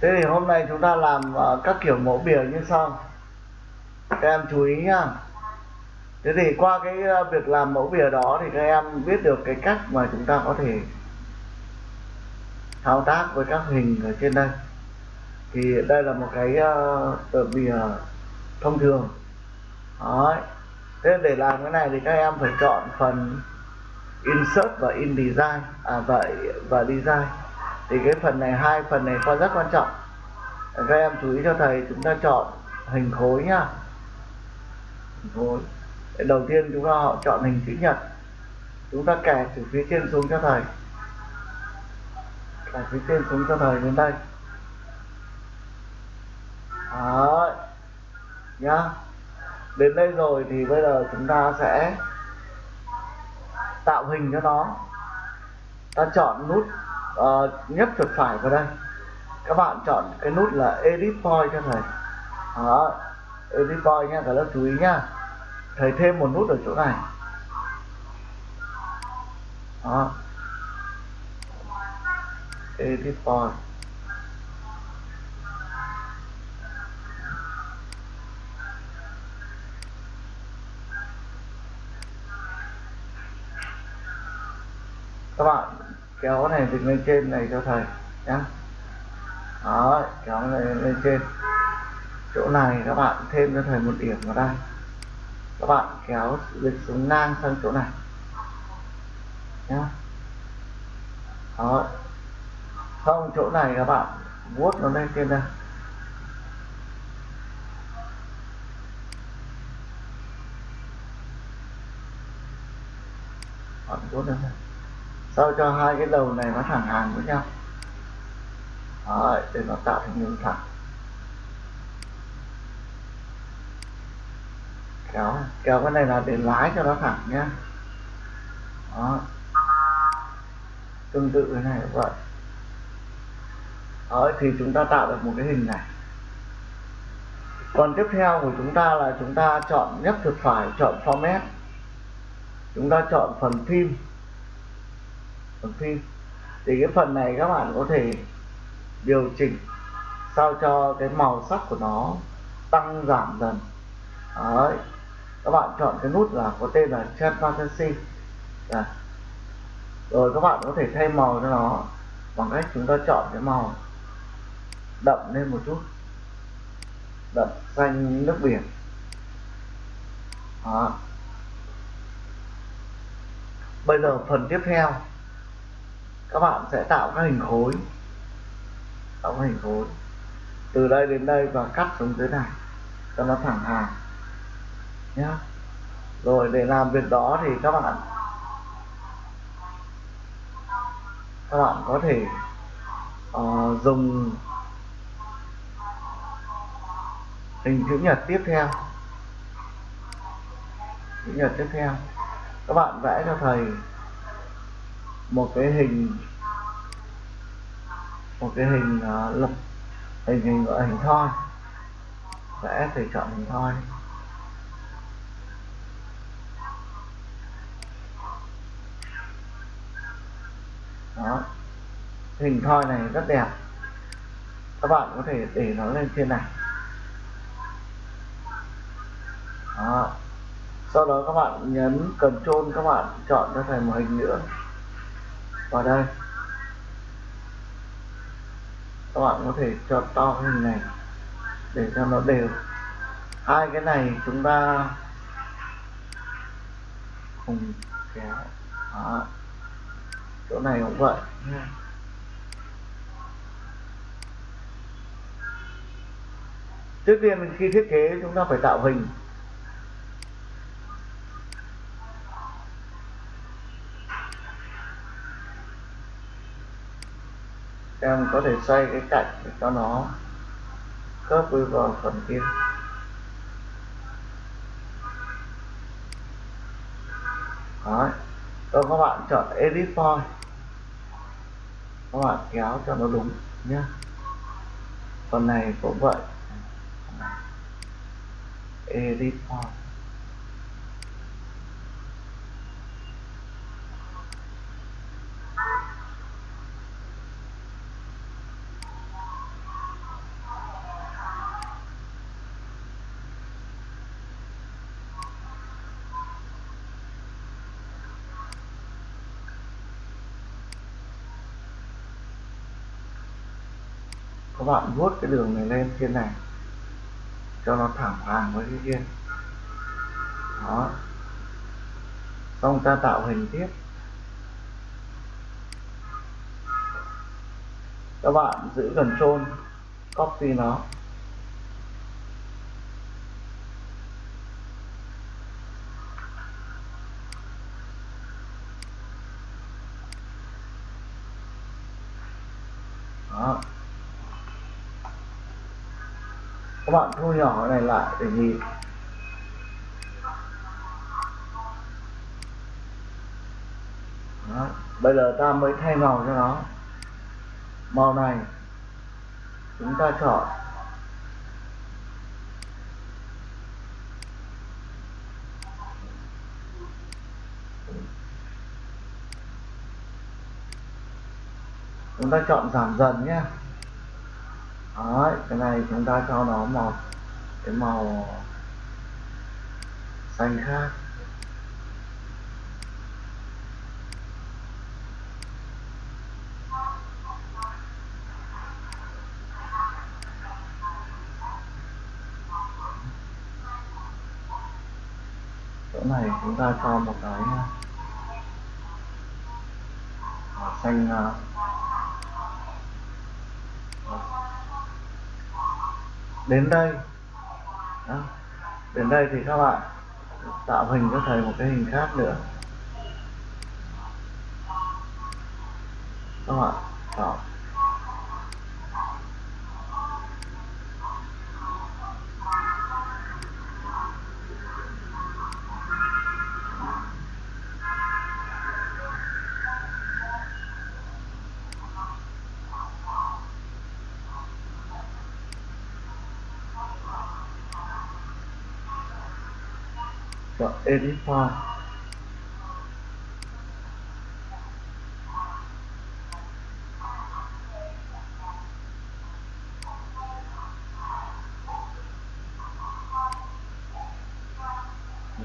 thế thì hôm nay chúng ta làm uh, các kiểu mẫu bìa như sau. Các em chú ý nhá. Thế thì qua cái uh, việc làm mẫu bìa đó thì các em biết được cái cách mà chúng ta có thể thao tác với các hình ở trên đây. Thì đây là một cái uh, tờ bìa thông thường. Đấy. thế để làm cái này thì các em phải chọn phần insert và in design. À vậy và design thì cái phần này, hai phần này qua rất quan trọng. Các em chú ý cho thầy, chúng ta chọn hình khối nhá. Hình khối. Đầu tiên chúng ta họ chọn hình chữ nhật. Chúng ta kẻ từ phía trên xuống cho thầy. Kẻ phía trên xuống cho thầy đến đây. Đấy. Nhá. Đến đây rồi thì bây giờ chúng ta sẽ tạo hình cho nó. Ta chọn nút Ờ, uh, nhấp chuột phải vào đây. Các bạn chọn cái nút là edit point cho thầy. Đó edit point nha cả lớp chú ý nhá. Thầy thêm một nút ở chỗ này. Đó. Edit point các bạn kéo này dịch lên trên này cho thầy nhé đó, kéo này lên trên. Chỗ này các bạn thêm cho thầy một điểm vào đây. Các bạn kéo dịch xuống ngang sang chỗ này nhé đó. Không, chỗ này các bạn vuốt nó lên trên đây. Bạn vuốt lên đây sao cho hai cái đầu này nó thẳng hàng với nhau? Đấy, để nó tạo thành đường thẳng. Kéo kéo cái này là để lái cho nó thẳng nhá. Đó. Tương tự cái này cũng vậy. Đó, thì chúng ta tạo được một cái hình này. Còn tiếp theo của chúng ta là chúng ta chọn nhấp chuột phải chọn format. Chúng ta chọn phần phim phần phim thì cái phần này các bạn có thể điều chỉnh sao cho cái màu sắc của nó tăng, giảm dần Đấy. các bạn chọn cái nút là có tên là transparency Đấy. rồi các bạn có thể thay màu cho nó bằng cách chúng ta chọn cái màu đậm lên một chút đậm xanh nước biển Đó. bây giờ phần tiếp theo các bạn sẽ tạo các hình khối. Tạo các hình khối. Từ đây đến đây và cắt xuống dưới này cho nó thẳng hàng. Nhé rồi để làm việc đó thì các bạn các bạn có thể uh, dùng hình chữ nhật tiếp theo. Chữ nhật tiếp theo. Các bạn vẽ cho thầy một cái hình một cái hình uh, lập hình hình gọi hình thoi. Vẽ thì chọn hình thoi. Đó. Hình thoi này rất đẹp. Các bạn có thể để nó lên trên này. Đó. sau đó các bạn nhấn Ctrl các bạn chọn cho thầy một hình nữa vào đây. Các bạn có thể cho to cái hình này để cho nó đều. Hai cái này chúng ta cùng kéo. Đó. chỗ này cũng vậy. Trước tiên khi thiết kế chúng ta phải tạo hình. Em có thể xoay cái cạnh để cho nó khớp với vào phần kia. Đấy. Rồi các bạn chọn edit point các bạn kéo cho nó đúng nhé phần này cũng vậy. Edit point các bạn vuốt cái đường này lên trên này, cho nó thẳng hàng với cái kia. Đó. Xong ta tạo hình tiếp. Các bạn giữ control, copy nó đó các bạn thu nhỏ cái này lại để nhìn. Đó. bây giờ ta mới thay màu cho nó. Màu này chúng ta chọn. Chúng ta chọn giảm dần nhé. Đấy, cái này chúng ta cho nó màu cái màu xanh khác. Chỗ này chúng ta cho một cái màu xanh à, đến đây. Đó. đến đây thì các bạn tạo hình cho thầy một cái hình khác nữa. Các bạn chọn chọn edit file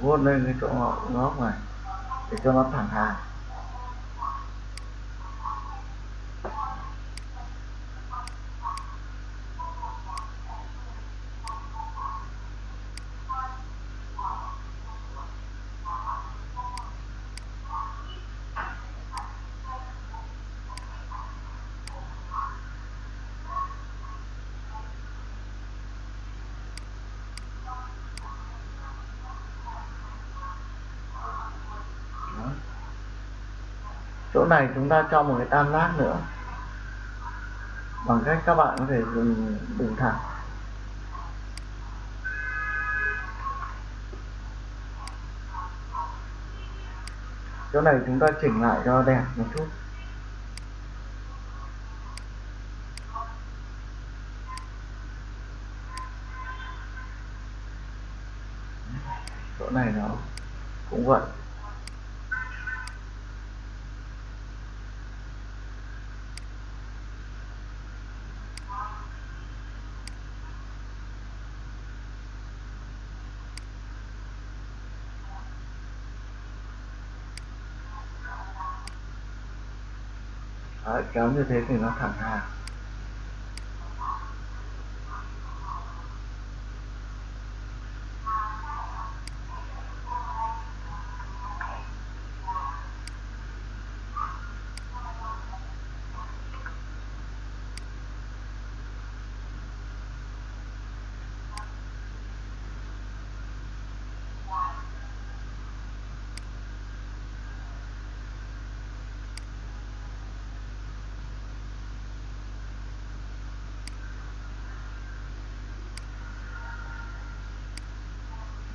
vuốt lên cái chỗ ngóc này để cho nó thẳng hàng này chúng ta cho một cái tam giác nữa. Bằng cách các bạn có thể dùng đường thẳng. Chỗ này chúng ta chỉnh lại cho đẹp một chút. Chỗ này nó cũng vậy. Đấy, kéo như thế thì nó thẳng hàng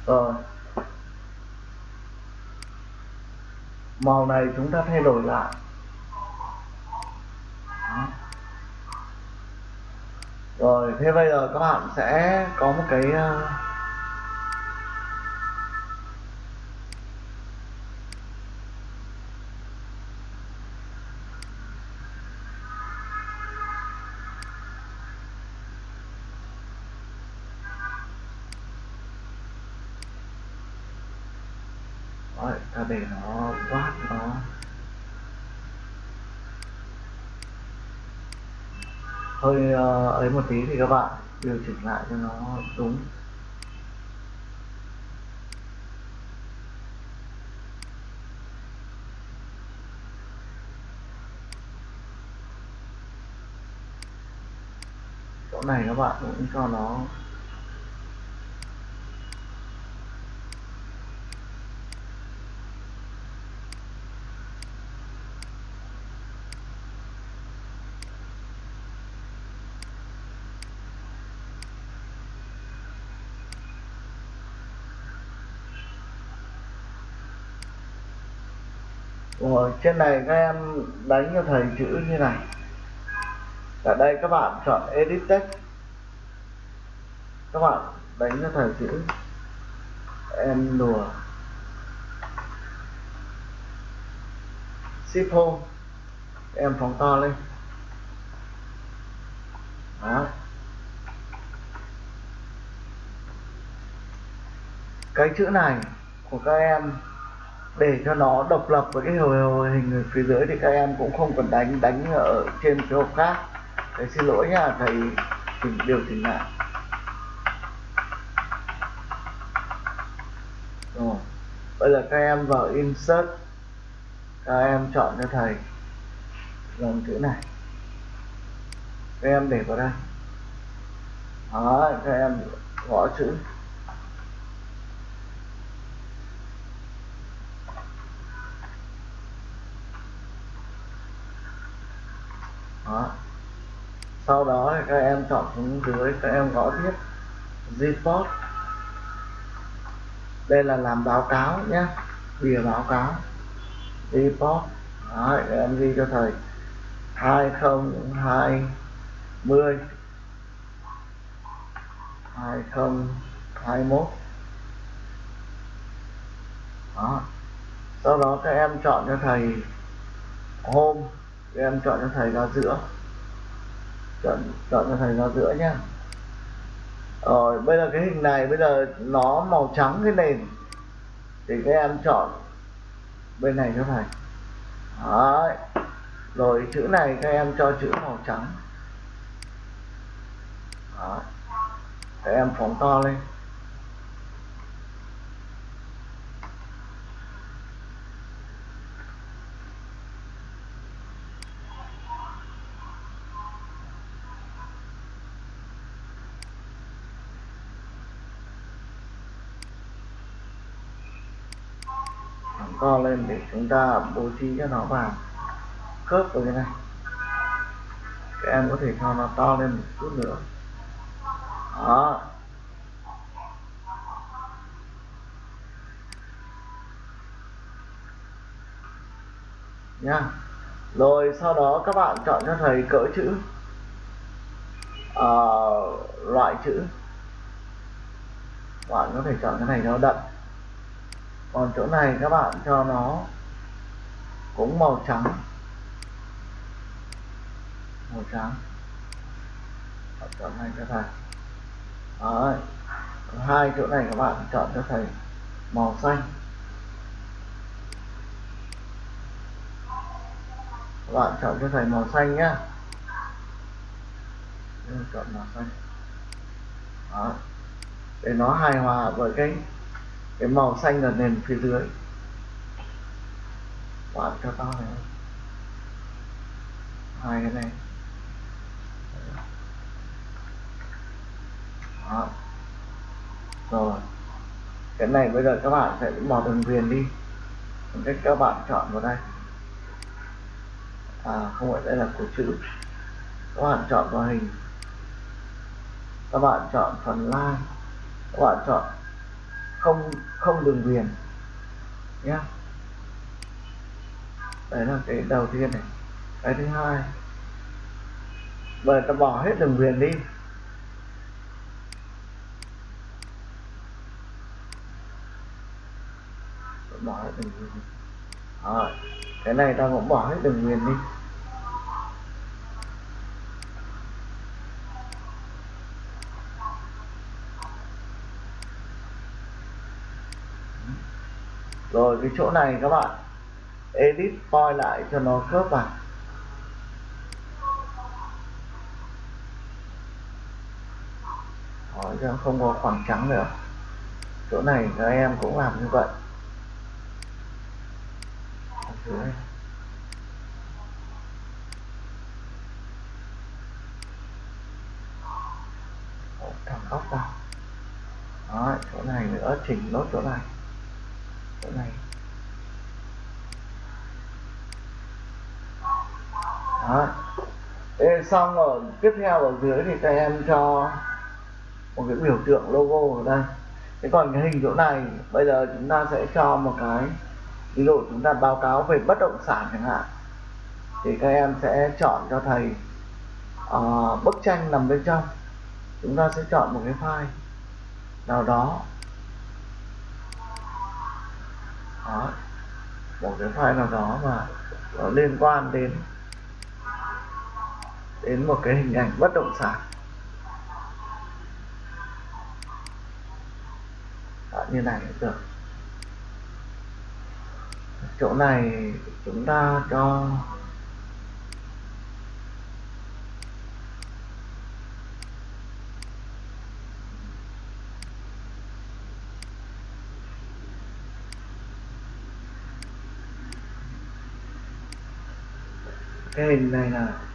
rồi màu này chúng ta thay đổi lại Đó. rồi, thế bây giờ các bạn sẽ có một cái ờ, uh, ta để nó vát nó. Hơi uh, ấy một tí thì các bạn điều chỉnh lại cho nó đúng. Chỗ này các bạn cũng cho nó Rồi, trên này các em đánh cho thầy chữ như này. Ở đây các bạn chọn edit text. Các bạn đánh cho thầy chữ. Em đùa. Ship home. Em phóng to lên. Đó cái chữ này của các em để cho nó độc lập với cái hình ở phía dưới thì các em cũng không cần đánh đánh ở trên cái hộp khác. Thầy xin lỗi nha thầy chỉnh điều chỉnh lại. Rồi, bây giờ các em vào insert. Các em chọn cho thầy dòng chữ này. Các em để vào đây. Đó các em gõ chữ. Đó. Sau đó các em chọn xuống dưới các em gõ tiếp. Report đây là làm báo cáo nhé. Bìa báo cáo. Report đó, các em ghi cho thầy. 2020 2021 đó. Sau đó các em chọn cho thầy hôm các em chọn cho thầy ra giữa. Chọn chọn cho thầy ra giữa nhá. Rồi, bây giờ cái hình này, bây giờ nó màu trắng cái nền. Thì các em chọn bên này cho thầy. Đấy. rồi, chữ này các em cho chữ màu trắng. Đấy. các em phóng to lên. To lên để chúng ta bố trí cho nó vào. Khớp với cái này. Các em có thể cho nó to lên một chút nữa. Đó. Nha. Rồi sau đó các bạn chọn cho thầy cỡ chữ. Uh, loại chữ. Bạn có thể chọn cái này nó đậm còn chỗ này các bạn cho nó cũng màu trắng. Màu trắng. Chọn này cho thầy. Đấy. hai chỗ này các bạn chọn cho thầy màu xanh. Các bạn chọn cho thầy màu xanh nhá. Chọn màu xanh. Đó. để nó hài hòa với cái cái màu xanh ở nền phía dưới. Bạn cho to này. Hai cái này. Đó. rồi. Cái này bây giờ các bạn sẽ bỏ đường viền đi. Cách các bạn chọn vào đây. À không phải đây là của chữ. Các bạn chọn vào hình. Các bạn chọn phần line. Các bạn chọn không không đường viền nhé đấy là cái đầu tiên này. Cái thứ hai. Bây ta bỏ hết đường viền đi. Bỏ hết đường viền rồi, cái này ta cũng bỏ hết đường viền đi rồi cái chỗ này các bạn. Edit point lại cho nó khớp vào. Đó cho không có khoảng trắng nữa. Chỗ này các em cũng làm như vậy. Dưới thẳng góc vào. Đó chỗ này nữa, chỉnh nốt chỗ này. Chỗ này. Đó. Thế xong rồi tiếp theo ở dưới thì các em cho một cái biểu tượng logo ở đây. Thế còn cái hình chỗ này bây giờ chúng ta sẽ cho một cái ví dụ chúng ta báo cáo về bất động sản chẳng hạn. Thì các em sẽ chọn cho thầy uh, bức tranh nằm bên trong. Chúng ta sẽ chọn một cái file nào đó. Đó. Một cái file nào đó mà nó liên quan đến đến một cái hình ảnh bất động sản. Đó, như này cũng được chỗ này chúng ta cho cái hình này là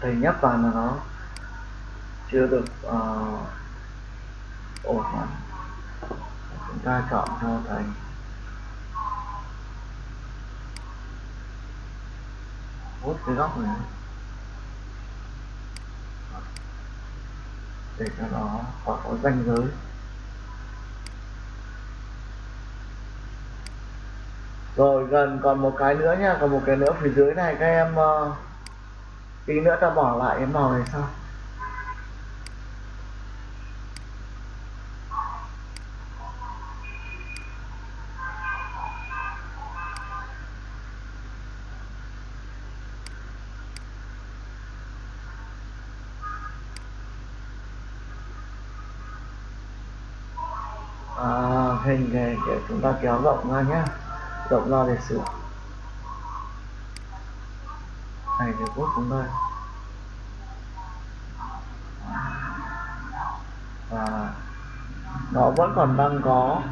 thầy nhấp vào mà nó chưa được uh, ổn lắm chúng ta chọn cho thầy hút cái góc này. Để cho nó khỏi có ranh giới. Rồi gần còn một cái nữa nha. Còn một cái nữa phía dưới này các em uh, tí nữa ta bỏ lại cái màu này sau. À, hình này để chúng ta kéo rộng ra nhé rộng ra để sửa này thì bút cũng đây và nó vẫn còn đang có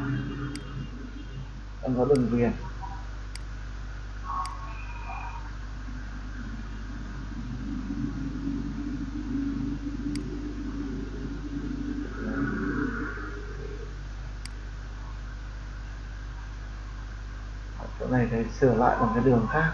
đang có đường viền. Chỗ này thì sửa lại bằng cái đường khác.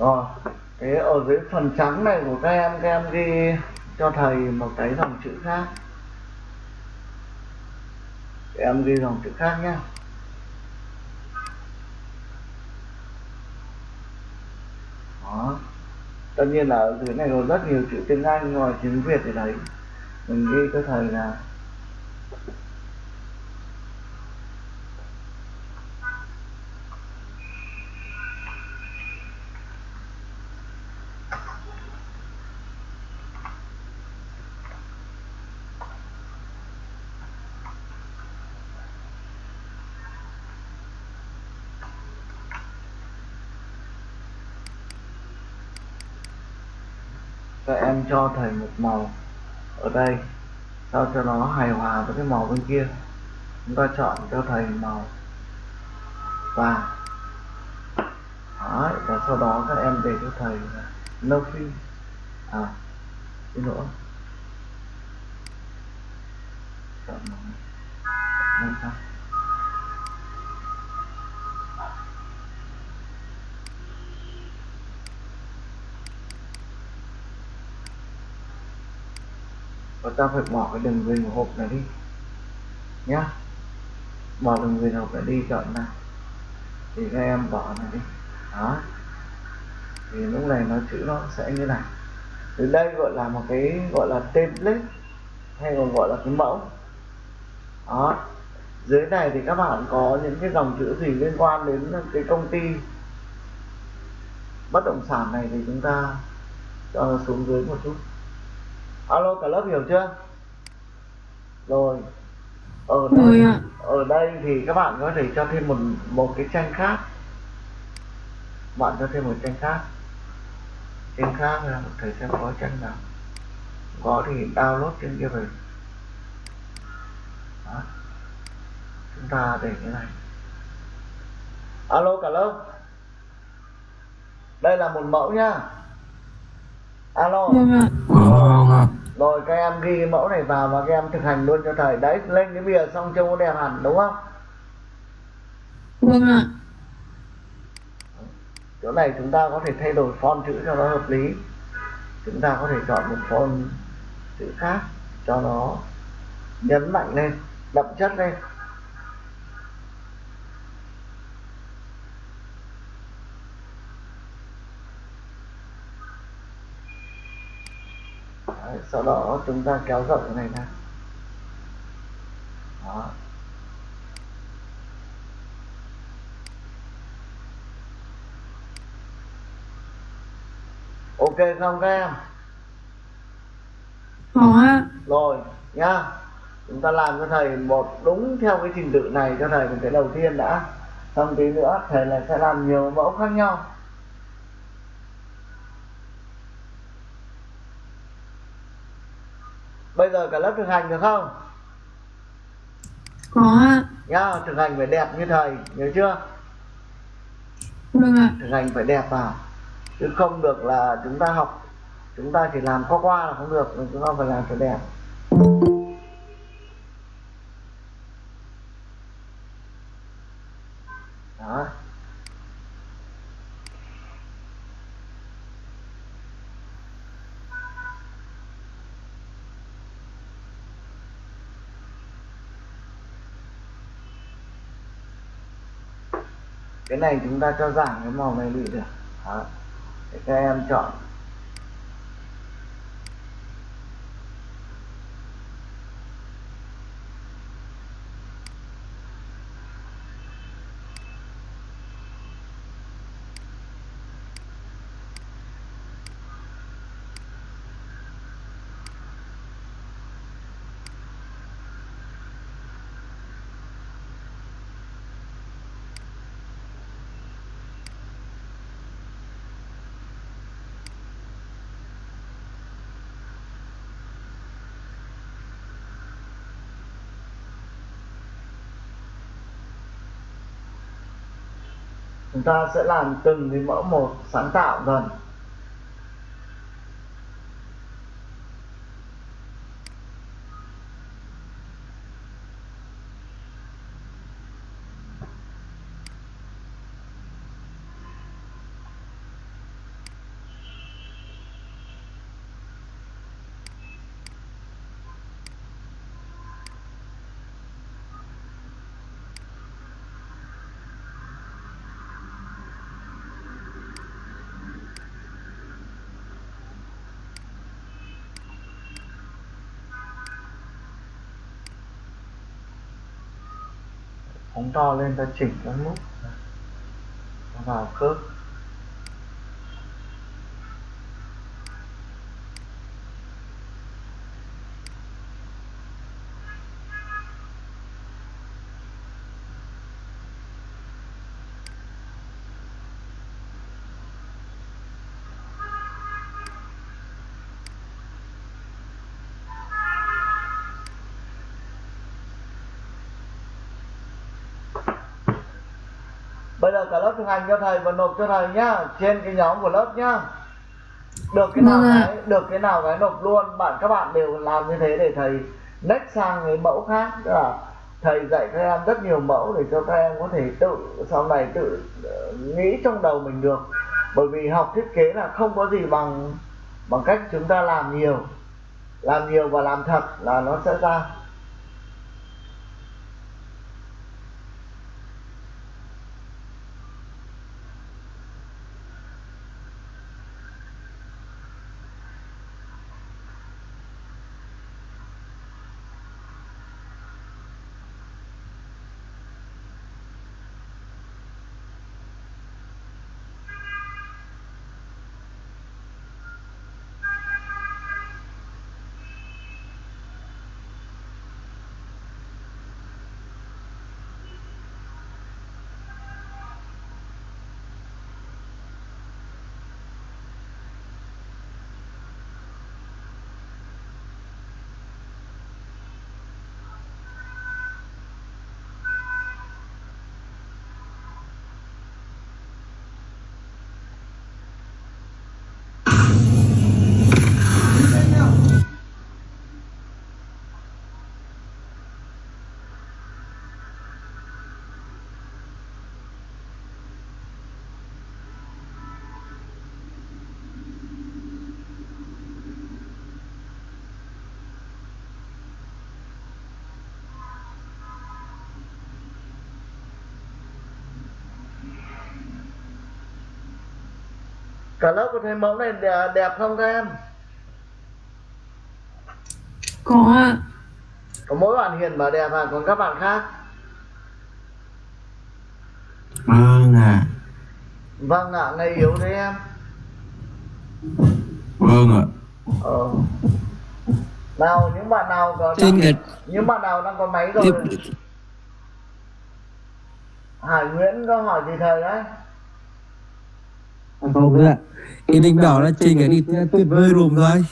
Ờ, rồi thế ở dưới phần trắng này của các em các em ghi cho thầy một cái dòng chữ khác. Các em ghi dòng chữ khác nhé đó. Tất nhiên là ở dưới này có rất nhiều chữ tiếng anh, ngoài tiếng việt thì đấy. Mình ghi cho thầy là các em cho thầy một màu ở đây sao cho nó hài hòa với cái màu bên kia. Chúng ta chọn cho thầy màu vàng. Đấy, và sau đó các em để cho thầy nâu no à cái nữa chọn màu. Này và ta phải bỏ cái đường viền hộp này đi. Nhá. Bỏ đường viền hộp này đi, chọn này thì các em bỏ này đi. Đó. Thì lúc này nó chữ nó sẽ như này. Từ đây gọi là một cái gọi là template, hay còn gọi là cái mẫu. Đó. Dưới này thì các bạn có những cái dòng chữ gì liên quan đến cái công ty bất động sản này thì chúng ta cho nó xuống dưới một chút alo cả lớp hiểu chưa? Rồi. Ở đây, ạ. ở đây thì các bạn có thể cho thêm một một cái tranh khác. Bạn cho thêm một tranh khác. Tranh khác là một thầy xem có tranh nào. Có thì download trên kia về. Đó. chúng ta để cái này. Alo cả lớp. Đây là một mẫu nhá alo. Vâng ạ. Rồi các em ghi mẫu này vào và các em thực hành luôn cho thầy. Đấy lên cái bìa xong trông nó đẹp hẳn đúng không? Vâng ạ. chỗ này chúng ta có thể thay đổi font chữ cho nó hợp lý. Chúng ta có thể chọn một font chữ khác cho nó nhấn mạnh lên đậm chất lên Đấy, sau đó chúng ta kéo rộng cái này ra. Đó. Ok không các em. Có ạ. rồi nhá. Chúng ta làm cho thầy một đúng theo cái trình tự này cho thầy một cái đầu tiên đã. Xong tí nữa thầy là sẽ làm nhiều mẫu khác nhau bây giờ cả lớp thực hành được không Có ạ. nhá thực hành phải đẹp như thầy nhớ chưa Vâng ạ. thực hành phải đẹp vào chứ không được là chúng ta học chúng ta chỉ làm qua qua là không được chúng ta phải làm cho đẹp đó cái này chúng ta cho giảm cái màu này đi được đó. để các em chọn ta sẽ làm từng cái mẫu một sáng tạo dần. Phóng to lên ta chỉnh các nút vào khớp. Giờ cả lớp thực hành cho thầy và nộp cho thầy nhá trên cái nhóm của lớp nhá. Được cái nào Vâng cái được cái nào cái nộp luôn. Bạn các bạn đều làm như thế để thầy next sang cái mẫu khác. Tức là thầy dạy các em rất nhiều mẫu để cho các em có thể tự sau này tự ờ, nghĩ trong đầu mình được. Bởi vì học thiết kế là không có gì bằng bằng cách chúng ta làm nhiều. Làm nhiều và làm thật là nó sẽ ra cả lớp có thấy mẫu này đẹp, đẹp không các em? Có ạ. Có mỗi bạn hiền bảo đẹp à còn các bạn khác? Vâng ạ. vâng ạ ngày yếu đấy em. Vâng ạ. ờ. Nào những bạn nào có Trên cái những bạn nào đang có máy rồi? Tiếp Hải Nguyễn có hỏi gì thầy đấy? Không nữa. Ý định bảo là cái đi tuyệt vời rùm thôi.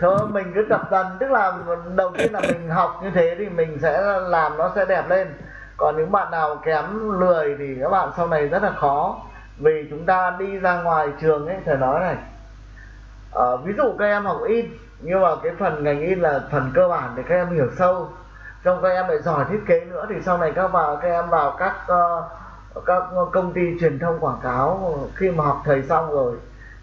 thôi mình cứ tập dần. Tức là đầu tiên là mình học như thế thì mình sẽ làm nó sẽ đẹp lên. Còn những bạn nào kém lười thì các bạn sau này rất là khó. Vì chúng ta đi ra ngoài trường ấy thầy nói này. Ờ, ví dụ các em học in nhưng mà cái phần ngành in là phần cơ bản để các em hiểu sâu. Trong các em lại giỏi thiết kế nữa thì sau này các vào các em vào các ờ, các công ty truyền thông quảng cáo khi mà học thầy xong rồi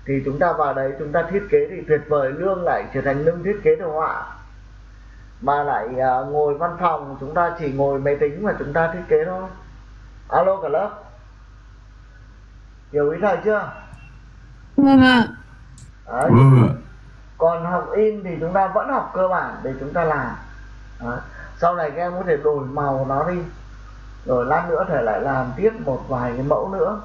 thì chúng ta vào đấy chúng ta thiết kế thì tuyệt vời lương lại trở thành lương thiết kế đồ họa. Mà lại à, ngồi văn phòng chúng ta chỉ ngồi máy tính mà chúng ta thiết kế thôi. Alo cả lớp. Hiểu ý thầy chưa? Vâng ạ. Đấy. Vâng còn học in thì chúng ta vẫn học cơ bản để chúng ta làm. Đấy. sau này các em có thể đổi màu nó đi rồi lát nữa thể lại làm tiếp một vài cái mẫu nữa.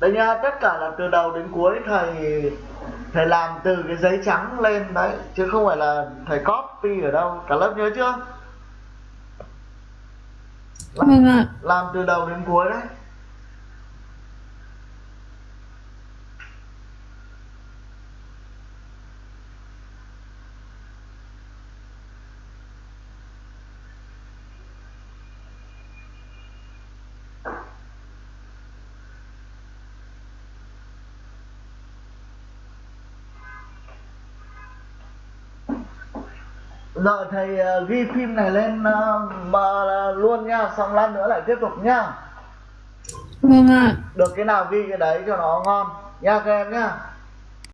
Đây nha tất cả là từ đầu đến cuối thầy thầy làm từ cái giấy trắng lên đấy chứ không phải là thầy copy ở đâu. Cả lớp nhớ chưa? Vâng ạ. Làm từ đầu đến cuối đấy Rồi thầy ờ, ghi phim này lên mà luôn nha, xong lát nữa lại tiếp tục nha. vâng ạ Được cái nào ghi cái đấy cho nó ngon nha các em nhá.